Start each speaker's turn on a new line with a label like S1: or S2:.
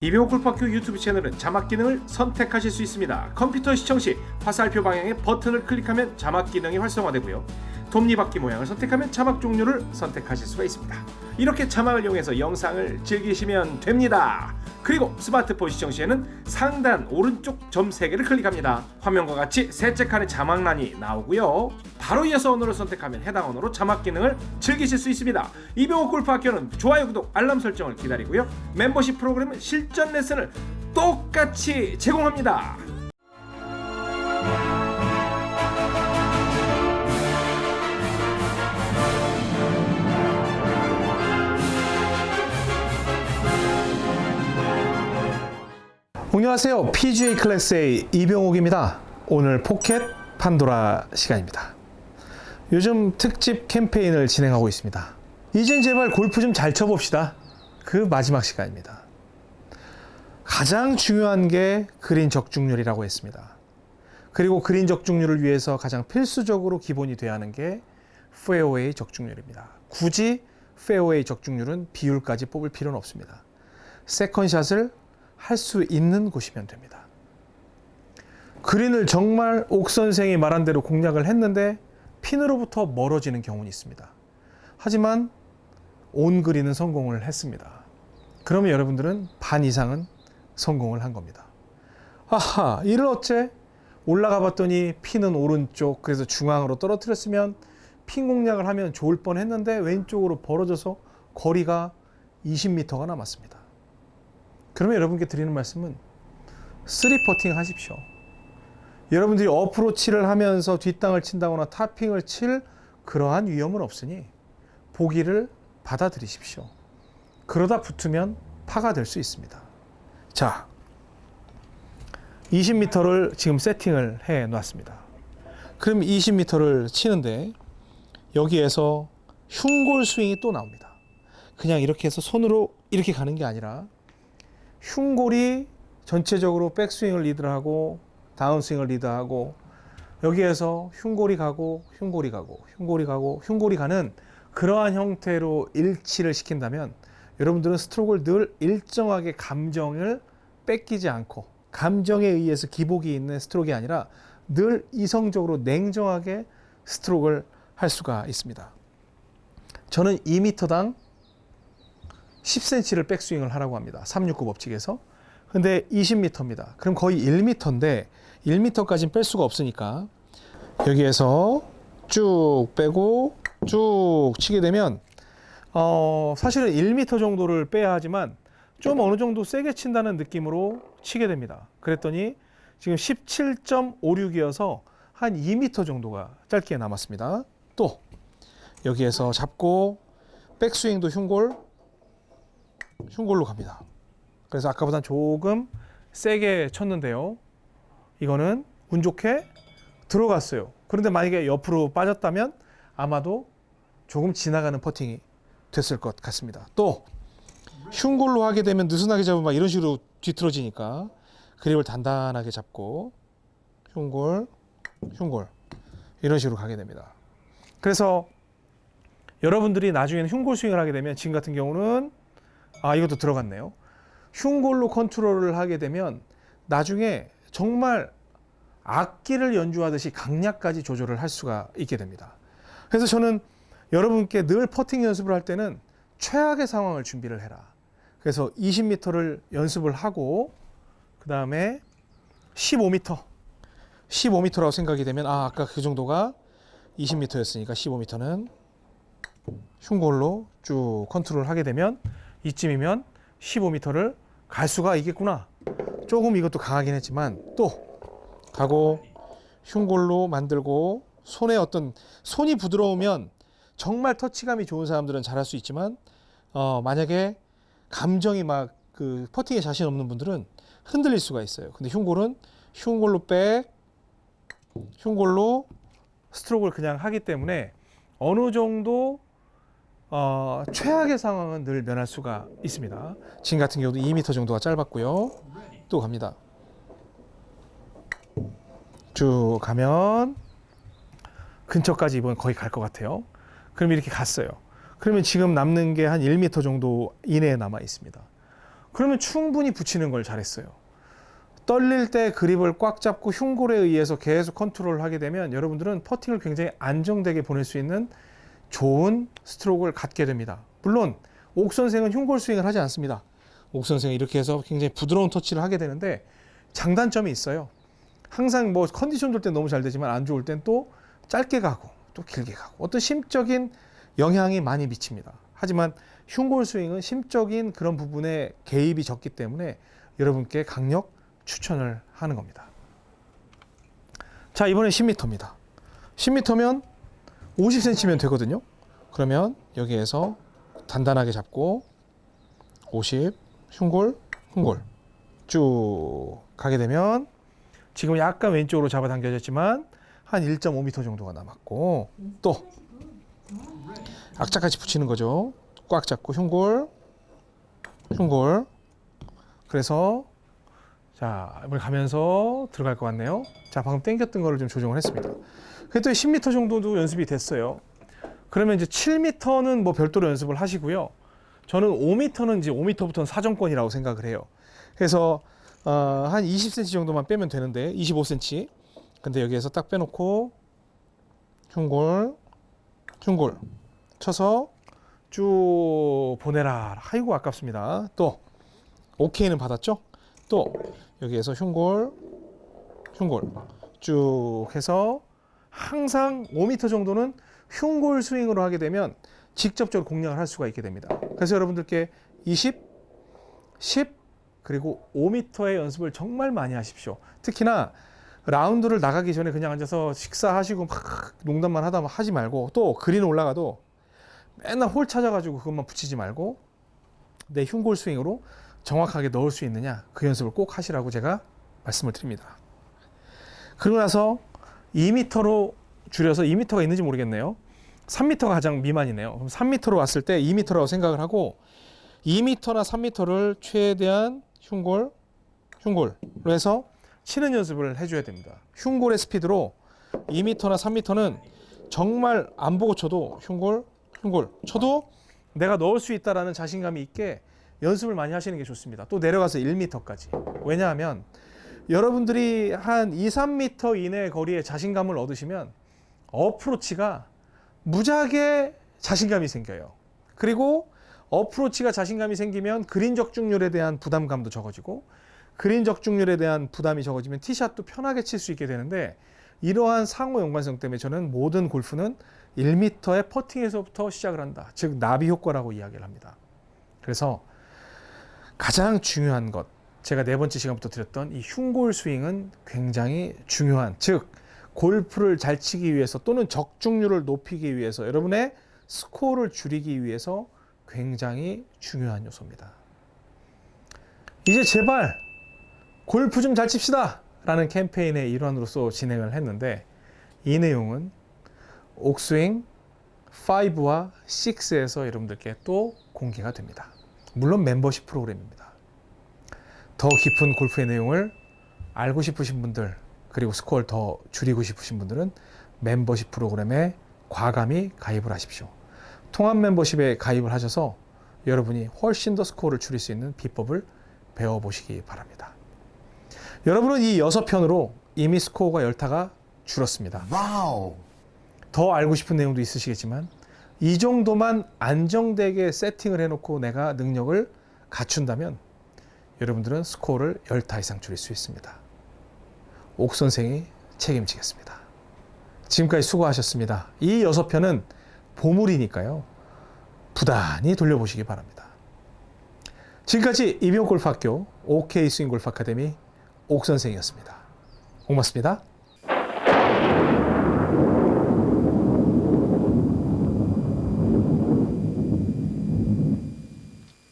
S1: 이병호 골프학교 유튜브 채널은 자막 기능을 선택하실 수 있습니다. 컴퓨터 시청 시 화살표 방향의 버튼을 클릭하면 자막 기능이 활성화되고요. 톱니바퀴 모양을 선택하면 자막 종류를 선택하실 수가 있습니다. 이렇게 자막을 이용해서 영상을 즐기시면 됩니다. 그리고 스마트폰 시청 시에는 상단 오른쪽 점 3개를 클릭합니다. 화면과 같이 셋째 칸에 자막란이 나오고요. 바로 이어서 언어를 선택하면 해당 언어로 자막 기능을 즐기실 수 있습니다. 이병호 골프학교는 좋아요, 구독, 알람 설정을 기다리고요. 멤버십 프로그램은 실전 레슨을 똑같이 제공합니다.
S2: 안녕하세요. PGA 클래스의 이병옥입니다. 오늘 포켓 판도라 시간입니다. 요즘 특집 캠페인을 진행하고 있습니다. 이젠 제발 골프 좀 잘 쳐봅시다. 그 마지막 시간입니다. 가장 중요한 게 그린 적중률이라고 했습니다. 그리고 그린 적중률을 위해서 가장 필수적으로 기본이 돼야 하는 게 페어웨이 적중률입니다. 굳이 페어웨이 적중률은 비율까지 뽑을 필요는 없습니다. second shot을 할 수 있는 곳이면 됩니다. 그린을 정말 옥 선생이 말한 대로 공략을 했는데 핀으로부터 멀어지는 경우는 있습니다. 하지만 온 그린은 성공을 했습니다. 그러면 여러분들은 반 이상은 성공을 한 겁니다. 아하, 이를 어째? 올라가 봤더니 핀은 오른쪽, 그래서 중앙으로 떨어뜨렸으면 핀 공략을 하면 좋을 뻔 했는데 왼쪽으로 벌어져서 거리가 20m가 남았습니다. 그러면 여러분께 드리는 말씀은 three 퍼팅 하십시오. 여러분들이 어프로치를 하면서 뒷땅을 친다거나 topping을 칠 그러한 위험은 없으니 보기를 받아들이십시오. 그러다 붙으면 파가 될 수 있습니다. 자, 20m를 지금 세팅을 해 놨습니다. 그럼 20m를 치는데 여기에서 흉골 스윙이 또 나옵니다. 그냥 이렇게 해서 손으로 이렇게 가는 게 아니라 흉골이 전체적으로 백스윙을 리드하고 다운스윙을 리드하고 여기에서 흉골이 가고 흉골이 가고 흉골이 가고 흉골이 가는 그러한 형태로 일치를 시킨다면 여러분들은 스트로크를 늘 일정하게 감정을 뺏기지 않고 감정에 의해서 기복이 있는 스트로크가 아니라 늘 이성적으로 냉정하게 스트로크를 할 수가 있습니다. 저는 2m당 10cm를 백스윙을 하라고 합니다. 369 법칙에서. 근데 20m입니다. 그럼 거의 1m인데 1m까지는 뺄 수가 없으니까 여기에서 쭉 빼고 쭉 치게 되면 어 사실은 1m 정도를 빼야 하지만 좀 어느 정도 세게 친다는 느낌으로 치게 됩니다. 그랬더니 지금 17.56이어서 한 2m 정도가 짧게 남았습니다. 또 여기에서 잡고 백스윙도 흉골 흉골로 갑니다. 그래서 아까보다 조금 세게 쳤는데요. 이거는 운 좋게 들어갔어요. 그런데 만약에 옆으로 빠졌다면 아마도 조금 지나가는 퍼팅이 됐을 것 같습니다. 또 흉골로 하게 되면 느슨하게 잡으면 이런 식으로 뒤틀어지니까 그립을 단단하게 잡고 흉골, 흉골 이런 식으로 가게 됩니다. 그래서 여러분들이 나중에는 흉골 스윙을 하게 되면 지금 같은 경우는 아 이것도 들어갔네요. 흉골로 컨트롤을 하게 되면 나중에 정말 악기를 연주하듯이 강약까지 조절을 할 수가 있게 됩니다. 그래서 저는 여러분께 늘 퍼팅 연습을 할 때는 최악의 상황을 준비를 해라. 그래서 20m를 연습을 하고 그 다음에 15m 15m라고 생각이 되면 아 아까 그 정도가 20m였으니까 15m는 흉골로 쭉 컨트롤 하게 되면 이쯤이면 15m를 갈 수가 있겠구나. 조금 이것도 강하긴 했지만 또 가고 흉골로 만들고 손에 어떤 손이 부드러우면 정말 터치감이 좋은 사람들은 잘할 수 있지만 어, 만약에 감정이 막 그 퍼팅에 자신 없는 분들은 흔들릴 수가 있어요. 근데 흉골은 흉골로 백, 흉골로 스트로크를 그냥 하기 때문에 어느 정도 어, 최악의 상황은 늘 면할 수가 있습니다. 지금 같은 경우도 2m 정도가 짧았고요. 또 갑니다. 쭉 가면 근처까지 이번 거의 갈 것 같아요. 그럼 이렇게 갔어요. 그러면 지금 남는 게 한 1m 정도 이내에 남아 있습니다. 그러면 충분히 붙이는 걸 잘했어요. 떨릴 때 그립을 꽉 잡고 흉골에 의해서 계속 컨트롤을 하게 되면 여러분들은 퍼팅을 굉장히 안정되게 보낼 수 있는 좋은 스트로크를 갖게 됩니다. 물론 옥 선생은 흉골 스윙을 하지 않습니다. 옥 선생은 이렇게 해서 굉장히 부드러운 터치를 하게 되는데 장단점이 있어요. 항상 뭐 컨디션 좋을 땐 너무 잘 되지만 안 좋을 땐 또 짧게 가고 또 길게 가고 어떤 심적인 영향이 많이 미칩니다. 하지만 흉골 스윙은 심적인 그런 부분에 개입이 적기 때문에 여러분께 강력 추천을 하는 겁니다. 자, 이번엔 10m입니다. 10m면 50cm면 되거든요. 그러면 여기에서 단단하게 잡고 50 흉골 흉골 쭉 가게 되면 지금 약간 왼쪽으로 잡아당겨졌지만 한 1.5m 정도가 남았고 또 악착같이 붙이는 거죠. 꽉 잡고 흉골 흉골 그래서 자 이번에 가면서 들어갈 것 같네요. 자 방금 당겼던 거를 좀 조정을 했습니다. 그랬더니 10m 정도도 연습이 됐어요. 그러면 이제 7m는 뭐 별도로 연습을 하시고요. 저는 5m는 이제 5m부터는 사정권이라고 생각을 해요. 그래서 어, 한 20cm 정도만 빼면 되는데 25cm. 근데 여기에서 딱 빼놓고 흉골 흉골 쳐서 쭉 보내라. 아이고 아깝습니다. 또 오케이는 받았죠? 또 여기에서 흉골 흉골 쭉 해서 항상 5m 정도는 흉골 스윙으로 하게 되면 직접적으로 공략을 할 수가 있게 됩니다. 그래서 여러분들께 20, 10 그리고 5m의 연습을 정말 많이 하십시오. 특히나 라운드를 나가기 전에 그냥 앉아서 식사하시고 막 농담만 하다 하지 말고 또 그린 올라가도 맨날 홀 찾아가지고 그것만 붙이지 말고 내 흉골 스윙으로 정확하게 넣을 수 있느냐 그 연습을 꼭 하시라고 제가 말씀을 드립니다. 그러고 나서 2m로 줄여서 2m가 있는지 모르겠네요. 3m가 가장 미만이네요. 그럼 3m로 왔을 때 2m라고 생각을 하고 2m나 3m를 최대한 흉골, 흉골로 해서 치는 연습을 해줘야 됩니다. 흉골의 스피드로 2m나 3m는 정말 안 보고 쳐도 흉골, 흉골 쳐도 내가 넣을 수 있다라는 자신감이 있게 연습을 많이 하시는 게 좋습니다. 또 내려가서 1m까지. 왜냐하면 여러분들이 한 2, 3m 이내 거리에 자신감을 얻으시면 어프로치가 무지하게 자신감이 생겨요. 그리고 어프로치가 자신감이 생기면 그린 적중률에 대한 부담감도 적어지고 그린 적중률에 대한 부담이 적어지면 티샷도 편하게 칠 수 있게 되는데 이러한 상호 연관성 때문에 저는 모든 골프는 1m의 퍼팅에서부터 시작을 한다. 즉 나비 효과라고 이야기를 합니다. 그래서 가장 중요한 것 제가 네 번째 시간부터 드렸던 이 흉골 스윙은 굉장히 중요한 즉 골프를 잘 치기 위해서 또는 적중률을 높이기 위해서 여러분의 스코어를 줄이기 위해서 굉장히 중요한 요소입니다. 이제 제발 골프 좀 잘 칩시다 라는 캠페인의 일환으로서 진행을 했는데 이 내용은 옥스윙 5와 6에서 여러분들께 또 공개가 됩니다. 물론 멤버십 프로그램입니다. 더 깊은 골프의 내용을 알고 싶으신 분들 그리고 스코어를 더 줄이고 싶으신 분들은 멤버십 프로그램에 과감히 가입을 하십시오. 통합 멤버십에 가입을 하셔서 여러분이 훨씬 더 스코어를 줄일 수 있는 비법을 배워보시기 바랍니다. 여러분은 이 여섯 편으로 이미 스코어가 열타가 줄었습니다.
S3: wow.
S2: 더 알고 싶은 내용도 있으시겠지만 이 정도만 안정되게 세팅을 해놓고 내가 능력을 갖춘다면 여러분들은 스코어를 열타 이상 줄일 수 있습니다. 옥 선생이 책임지겠습니다. 지금까지 수고하셨습니다. 이 여섯 편은 보물이니까요. 부단히 돌려보시기 바랍니다. 지금까지 이병골프학교 OK 스윙골프 아카데미 옥 선생이었습니다. 고맙습니다.